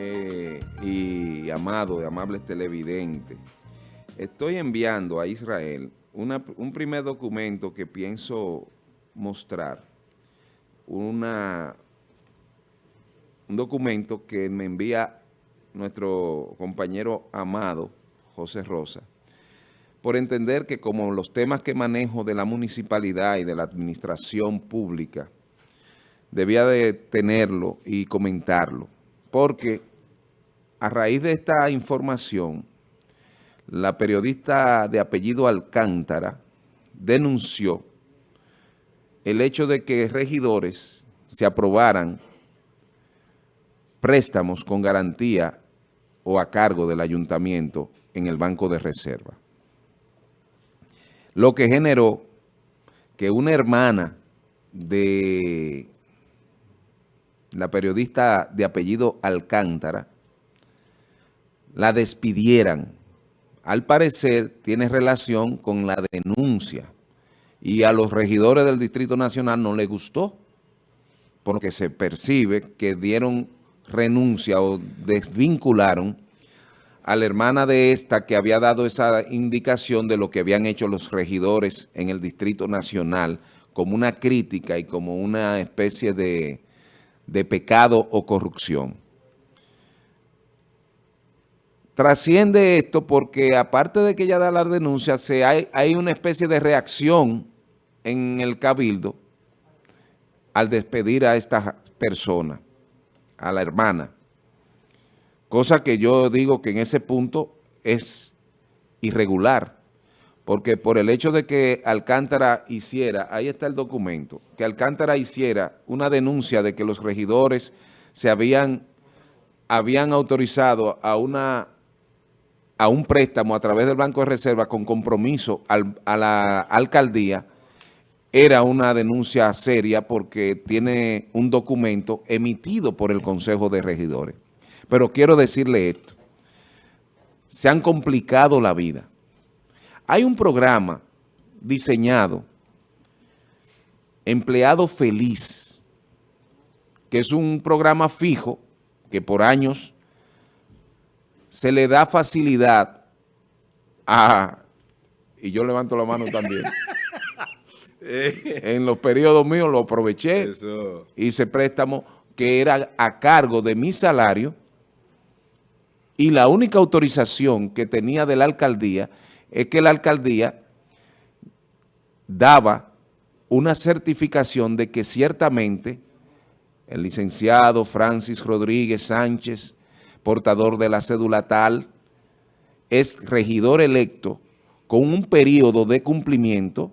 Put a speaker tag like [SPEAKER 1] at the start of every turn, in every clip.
[SPEAKER 1] eh, y amado, amables televidentes, estoy enviando a Israel un primer documento que pienso mostrar, una, un documento que me envía nuestro compañero amado, José Rosa, por entender que como los temas que manejo de la municipalidad y de la administración pública, debía de tenerlo y comentarlo, porque a raíz de esta información, la periodista de apellido Alcántara denunció el hecho de que regidores se aprobaran préstamos con garantía o a cargo del ayuntamiento en el Banco de Reserva. Lo que generó que una hermana de la periodista de apellido Alcántara la despidieran. Al parecer tiene relación con la denuncia y a los regidores del Distrito Nacional no les gustó porque se percibe que dieron renuncia o desvincularon a la hermana de esta que había dado esa indicación de lo que habían hecho los regidores en el Distrito Nacional como una crítica y como una especie de, de pecado o corrupción. Trasciende esto porque aparte de que ella da la denuncia, se hay, hay una especie de reacción en el cabildo al despedir a esta persona, a la hermana. Cosa que yo digo que en ese punto es irregular, porque por el hecho de que Alcántara hiciera, ahí está el documento, que Alcántara hiciera una denuncia de que los regidores se habían, habían autorizado a, una, a un préstamo a través del Banco de Reserva con compromiso a la alcaldía, era una denuncia seria porque tiene un documento emitido por el Consejo de Regidores. Pero quiero decirle esto. Se han complicado la vida. Hay un programa diseñado, Empleado Feliz, que es un programa fijo que por años se le da facilidad a... Y yo levanto la mano también. en los periodos míos lo aproveché, hice préstamo que era a cargo de mi salario y la única autorización que tenía de la alcaldía es que la alcaldía daba una certificación de que ciertamente el licenciado Francis Rodríguez Sánchez, portador de la cédula tal, es regidor electo con un periodo de cumplimiento.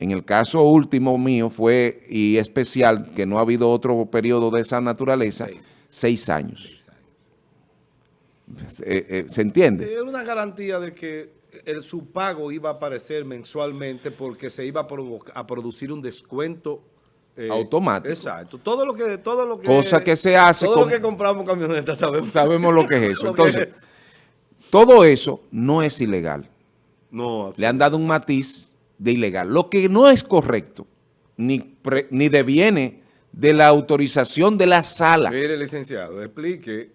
[SPEAKER 1] En el caso último mío fue, y especial, que no ha habido otro periodo de esa naturaleza, seis años. Eh, eh, ¿Se entiende?
[SPEAKER 2] Es una garantía de que el, su pago iba a aparecer mensualmente porque se iba a, producir un descuento
[SPEAKER 1] eh, automático.
[SPEAKER 2] Exacto. Todo lo que, todo lo que,
[SPEAKER 1] Cosa que se hace.
[SPEAKER 2] Todo lo que compramos camionetas sabemos.
[SPEAKER 1] Sabemos lo que es eso. Entonces, todo eso no es ilegal.
[SPEAKER 2] No.
[SPEAKER 1] Le han dado un matiz de ilegal. Lo que no es correcto, ni, ni deviene de la autorización de la sala.
[SPEAKER 2] Mire, licenciado, explique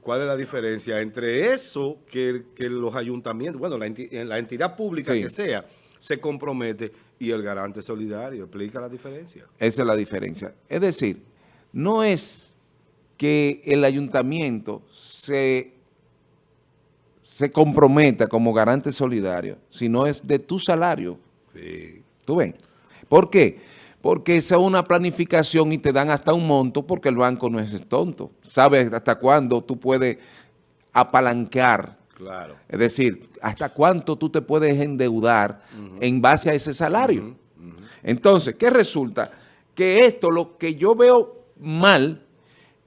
[SPEAKER 2] ¿Cuál es la diferencia entre eso que, los ayuntamientos, bueno, la, la entidad pública que sea, se compromete y el garante solidario? Explica la diferencia.
[SPEAKER 1] Esa es la diferencia. Es decir, no es que el ayuntamiento se, se comprometa como garante solidario, sino es de tu salario.
[SPEAKER 2] Sí.
[SPEAKER 1] ¿Tú ves? ¿Por qué? porque esa es una planificación y te dan hasta un monto porque el banco no es tonto. Sabes hasta cuándo tú puedes apalancar.
[SPEAKER 2] Claro.
[SPEAKER 1] Es decir, hasta cuánto tú te puedes endeudar en base a ese salario. Entonces, ¿qué resulta? Que esto, lo que yo veo mal,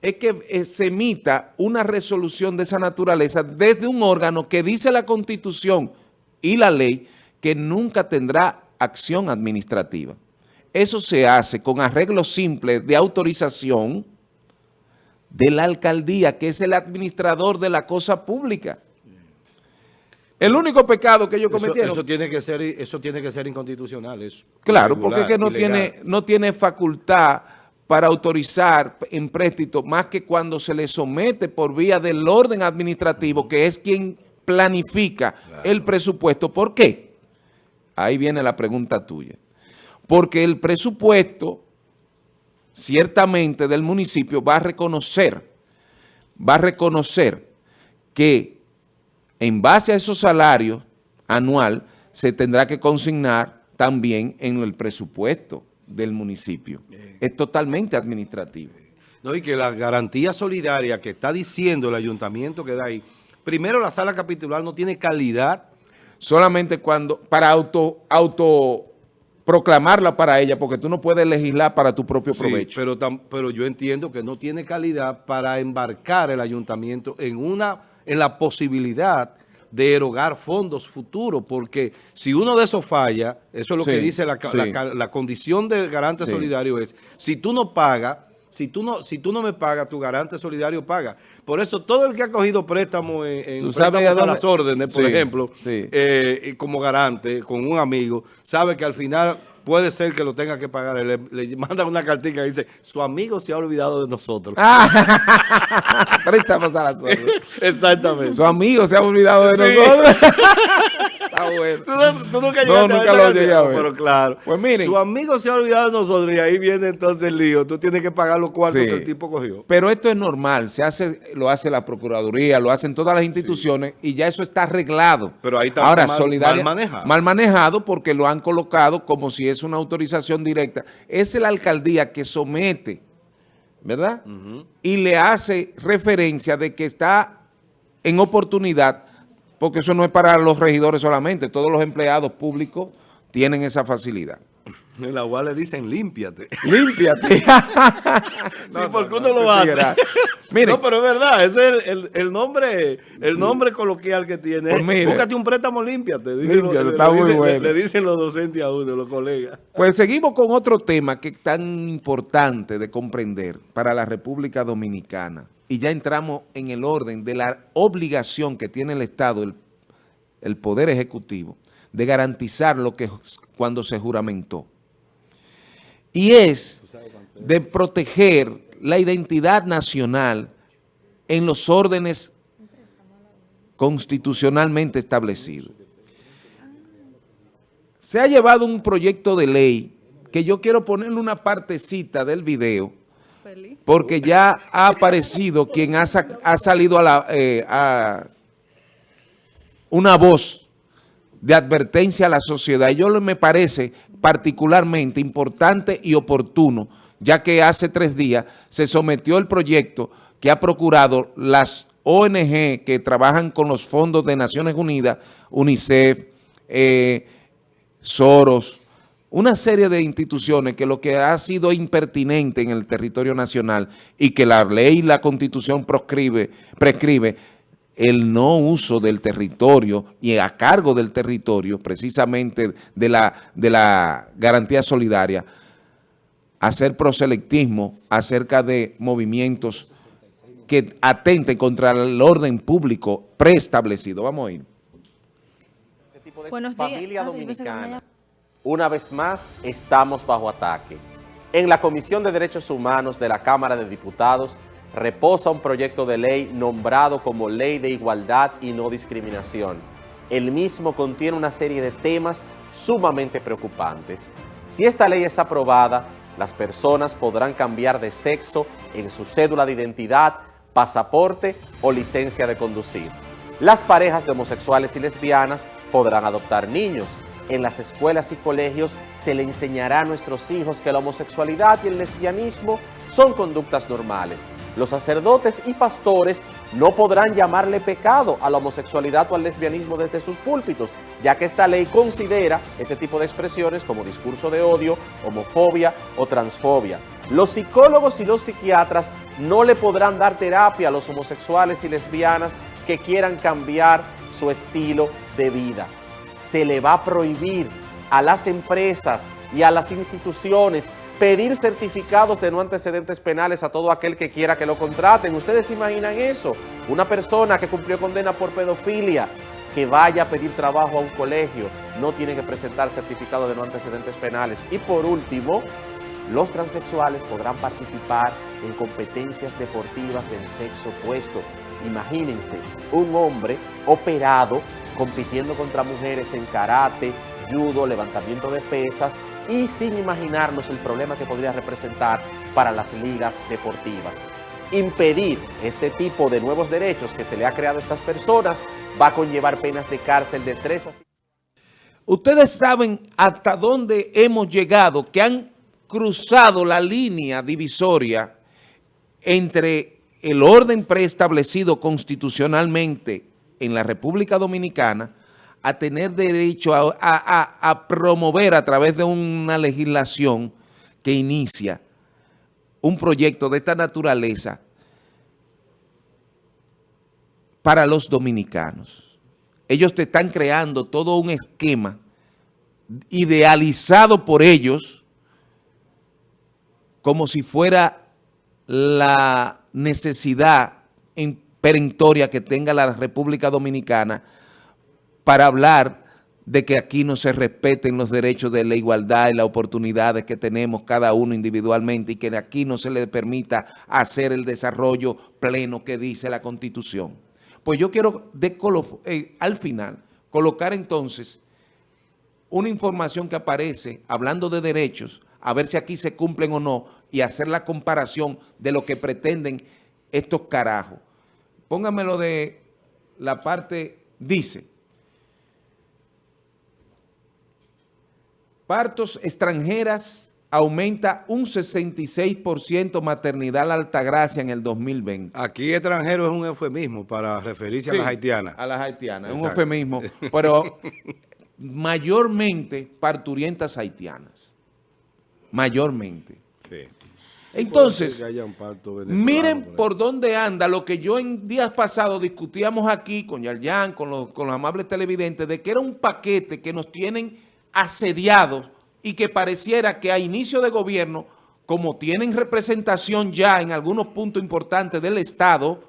[SPEAKER 1] es que eh, se emita una resolución de esa naturaleza desde un órgano que dice la Constitución y la ley que nunca tendrá acción administrativa. Eso se hace con arreglo simple de autorización de la alcaldía, que es el administrador de la cosa pública. El único pecado que ellos cometieron...
[SPEAKER 2] Eso, tiene, que ser, eso tiene que ser inconstitucional.
[SPEAKER 1] claro, porque es que no tiene, no tiene facultad para autorizar en préstito más que cuando se le somete por vía del orden administrativo, que es quien planifica el presupuesto. ¿Por qué? Ahí viene la pregunta tuya. Porque el presupuesto, ciertamente, del municipio va a reconocer, va a reconocer que en base a esos salarios anual se tendrá que consignar también en el presupuesto del municipio. Es totalmente administrativo.
[SPEAKER 2] No, y que la garantía solidaria que está diciendo el ayuntamiento que da ahí, primero la sala capitular no tiene calidad.
[SPEAKER 1] Solamente cuando, para auto, auto proclamarla para ella, porque tú no puedes legislar para tu propio provecho.
[SPEAKER 2] pero, pero yo entiendo que no tiene calidad para embarcar el ayuntamiento en, una, en la posibilidad de erogar fondos futuros, porque si uno de esos falla, eso es lo que dice la, la, condición del garante solidario es, si tú no pagas, si tú no, si tú no me pagas, tu garante solidario paga. Por eso todo el que ha cogido préstamos en, en préstamos a, las órdenes, por ejemplo, eh, como garante, con un amigo, sabe que al final puede ser que lo tenga que pagar. Le, le manda una cartita y dice, su amigo se ha olvidado de nosotros.
[SPEAKER 1] Ah, préstamos a las órdenes.
[SPEAKER 2] Exactamente.
[SPEAKER 1] Su amigo se ha olvidado de nosotros.
[SPEAKER 2] Está bueno. ¿Tú, nunca llegaste no, nunca lo llegué a ver. Pero claro. Pues miren. Su amigo se ha olvidado de nosotros y ahí viene entonces el lío. Tú tienes que pagar los cuartos que el tipo cogió.
[SPEAKER 1] Pero esto es normal. Se hace, lo hace la Procuraduría, lo hacen todas las instituciones y ya eso está arreglado.
[SPEAKER 2] Pero ahí está
[SPEAKER 1] Ahora, mal, mal manejado. Mal manejado porque lo han colocado como si es una autorización directa. Es la alcaldía que somete, ¿verdad? Y le hace referencia de que está en oportunidad porque eso no es para los regidores solamente, todos los empleados públicos tienen esa facilidad.
[SPEAKER 2] En la UA le dicen límpiate.
[SPEAKER 1] Límpiate.
[SPEAKER 2] sí, porque uno lo hace. no, pero es verdad, ese es el, nombre el nombre coloquial que tiene. Pues Búscate un préstamo, límpiate. le, dicen los docentes a uno, los colegas.
[SPEAKER 1] Pues seguimos con otro tema que es tan importante de comprender para la República Dominicana y ya entramos en el orden de la obligación que tiene el Estado, el, Poder Ejecutivo, de garantizar lo que cuando se juramentó. Y es de proteger la identidad nacional en los órdenes constitucionalmente establecidos. Se ha llevado un proyecto de ley que yo quiero ponerle una partecita del video porque ya ha aparecido quien ha, salido a, la, eh, a una voz de advertencia a la sociedad. Yo me parece particularmente importante y oportuno, ya que hace tres días se sometió el proyecto que ha procurado las ONG que trabajan con los fondos de Naciones Unidas, UNICEF, eh, Soros, una serie de instituciones que lo que ha sido impertinente en el territorio nacional y que la ley y la constitución prescribe, prescribe el no uso del territorio y a cargo del territorio, precisamente de la, de la garantía solidaria, hacer proselectismo acerca de movimientos que atenten contra el orden público preestablecido. Vamos a ir.
[SPEAKER 3] Buenos días. Familia dominicana una vez más estamos bajo ataque. En la Comisión de Derechos Humanos de la Cámara de Diputados reposa un proyecto de ley nombrado como Ley de Igualdad y No Discriminación. El mismo contiene una serie de temas sumamente preocupantes. Si esta ley es aprobada, las personas podrán cambiar de sexo en su cédula de identidad, pasaporte o licencia de conducir. Las parejas de homosexuales y lesbianas podrán adoptar niños, en las escuelas y colegios se le enseñará a nuestros hijos que la homosexualidad y el lesbianismo son conductas normales. Los sacerdotes y pastores no podrán llamarle pecado a la homosexualidad o al lesbianismo desde sus púlpitos, ya que esta ley considera ese tipo de expresiones como discurso de odio, homofobia o transfobia. Los psicólogos y los psiquiatras no le podrán dar terapia a los homosexuales y lesbianas que quieran cambiar su estilo de vida se le va a prohibir a las empresas y a las instituciones pedir certificados de no antecedentes penales a todo aquel que quiera que lo contraten. ¿Ustedes imaginan eso? Una persona que cumplió condena por pedofilia, que vaya a pedir trabajo a un colegio, no tiene que presentar certificado de no antecedentes penales. Y por último, los transexuales podrán participar en competencias deportivas del sexo opuesto. Imagínense, un hombre operado compitiendo contra mujeres en karate, judo, levantamiento de pesas y sin imaginarnos el problema que podría representar para las ligas deportivas. Impedir este tipo de nuevos derechos que se le ha creado a estas personas va a conllevar penas de cárcel de tres a
[SPEAKER 1] Ustedes saben hasta dónde hemos llegado, que han cruzado la línea divisoria entre el orden preestablecido constitucionalmente en la República Dominicana a tener derecho a, promover a través de una legislación que inicia un proyecto de esta naturaleza para los dominicanos. Ellos te están creando todo un esquema idealizado por ellos como si fuera la necesidad perentoria que tenga la República Dominicana para hablar de que aquí no se respeten los derechos de la igualdad y las oportunidades que tenemos cada uno individualmente y que aquí no se le permita hacer el desarrollo pleno que dice la Constitución. Pues yo quiero eh, al final colocar entonces una información que aparece hablando de derechos, a ver si aquí se cumplen o no, y hacer la comparación de lo que pretenden estos carajos. Póngamelo de la parte, dice, partos extranjeras aumenta un 66% maternidad altagracia en el 2020.
[SPEAKER 2] Aquí extranjero es un eufemismo para referirse a las haitianas.
[SPEAKER 1] A las haitianas, es un eufemismo, pero mayormente parturientas haitianas. Mayormente. Sí. Entonces, miren por dónde anda lo que yo en días pasados discutíamos aquí con Yarjan, con los, con los amables televidentes, de que era un paquete que nos tienen asediados y que pareciera que a inicio de gobierno, como tienen representación ya en algunos puntos importantes del Estado,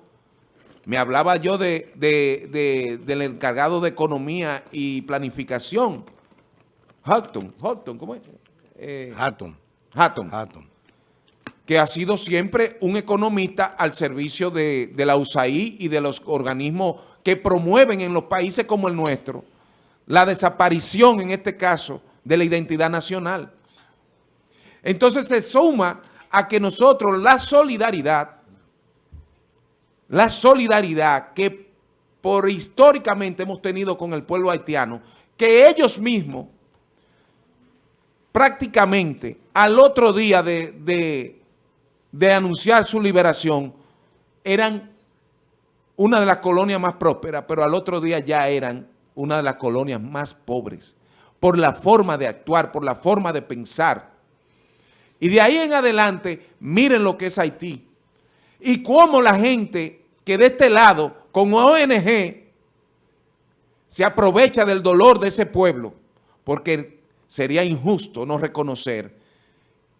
[SPEAKER 1] me hablaba yo de, del encargado de Economía y Planificación, Hatton, Hatton, ¿cómo es?
[SPEAKER 2] Eh, Hatton.
[SPEAKER 1] Hatton. Hatton que ha sido siempre un economista al servicio de, la USAID y de los organismos que promueven en los países como el nuestro la desaparición, en este caso, de la identidad nacional. Entonces se suma a que nosotros la solidaridad, la solidaridad que por históricamente hemos tenido con el pueblo haitiano, que ellos mismos prácticamente al otro día de de anunciar su liberación, eran una de las colonias más prósperas, pero al otro día ya eran una de las colonias más pobres, por la forma de actuar, por la forma de pensar. Y de ahí en adelante, miren lo que es Haití. Y cómo la gente que de este lado, con ONG, se aprovecha del dolor de ese pueblo, porque sería injusto no reconocer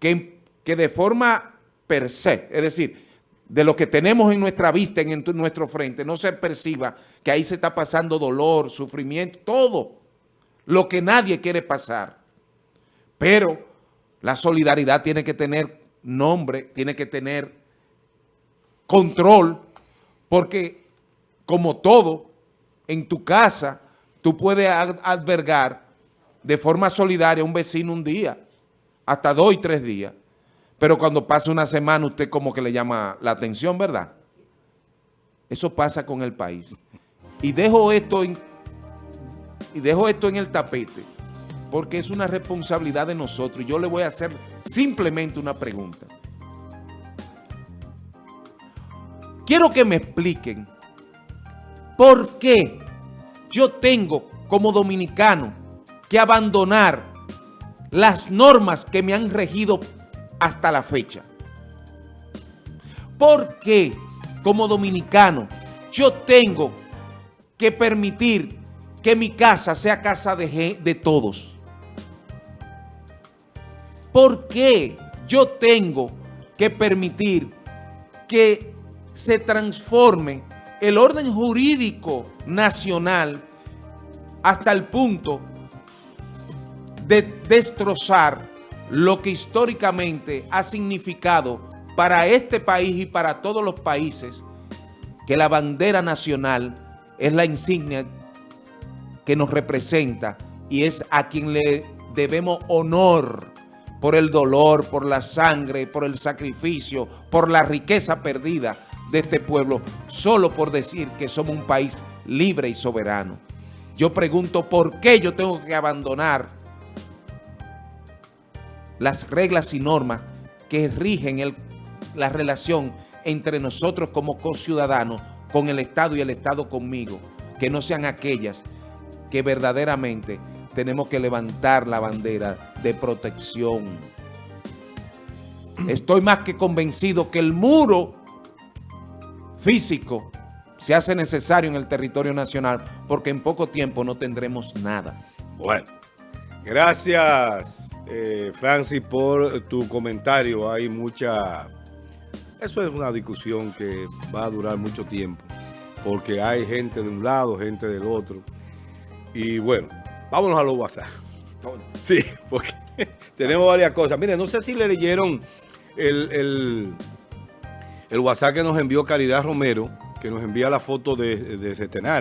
[SPEAKER 1] que, que de forma per se, es decir, de lo que tenemos en nuestra vista, en nuestro frente, no se perciba que ahí se está pasando dolor, sufrimiento, todo lo que nadie quiere pasar. Pero la solidaridad tiene que tener nombre, tiene que tener control, porque como todo, en tu casa, tú puedes albergar de forma solidaria un vecino un día, hasta dos y tres días. Pero cuando pasa una semana usted como que le llama la atención, ¿verdad? Eso pasa con el país. Y dejo esto en, y dejo esto en el tapete porque es una responsabilidad de nosotros. Y yo le voy a hacer simplemente una pregunta. Quiero que me expliquen por qué yo tengo como dominicano que abandonar las normas que me han regido hasta la fecha. ¿Por qué como dominicano yo tengo que permitir que mi casa sea casa de, de todos? ¿Por qué yo tengo que permitir que se transforme el orden jurídico nacional hasta el punto de destrozar lo que históricamente ha significado para este país y para todos los países que la bandera nacional es la insignia que nos representa y es a quien le debemos honor por el dolor, por la sangre, por el sacrificio, por la riqueza perdida de este pueblo, solo por decir que somos un país libre y soberano. Yo pregunto, ¿por qué yo tengo que abandonar las reglas y normas que rigen la relación entre nosotros como co-ciudadanos con el Estado y el Estado conmigo? Que no sean aquellas que verdaderamente tenemos que levantar la bandera de protección. Estoy más que convencido que el muro físico se hace necesario en el territorio nacional porque en poco tiempo no tendremos nada.
[SPEAKER 2] Bueno, gracias eh, Francis por tu comentario. Hay mucha... Eso es una discusión que va a durar mucho tiempo porque hay gente de un lado, gente del otro. Y bueno, Vámonos a los WhatsApp. Sí, porque tenemos varias cosas. Miren, no sé si le leyeron el, el, WhatsApp que nos envió Caridad Romero, que nos envía la foto de, de Centenario.